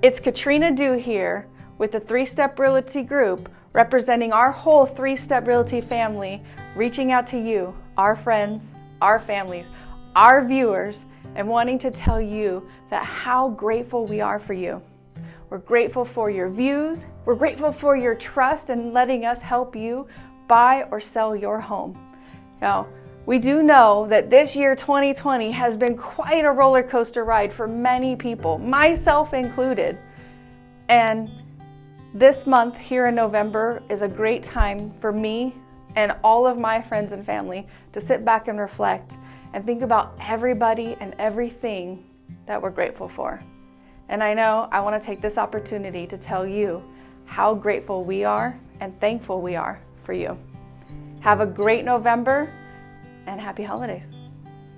It's Katrina Dew here with the Three Step Realty Group representing our whole Three Step Realty family, reaching out to you, our friends, our families, our viewers, and wanting to tell you that how grateful we are for you. We're grateful for your views. We're grateful for your trust and letting us help you buy or sell your home. Now, we do know that this year 2020 has been quite a roller coaster ride for many people, myself included. And this month here in November is a great time for me and all of my friends and family to sit back and reflect and think about everybody and everything that we're grateful for. And I know I want to take this opportunity to tell you how grateful we are and thankful we are for you. Have a great November and happy holidays.